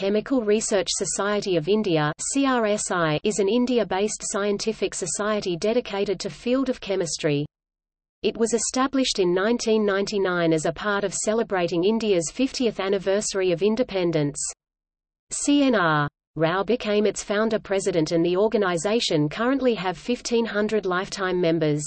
Chemical Research Society of India is an India-based scientific society dedicated to field of chemistry. It was established in 1999 as a part of celebrating India's 50th anniversary of independence. CNR. Rao became its founder-president and the organization currently have 1500 lifetime members.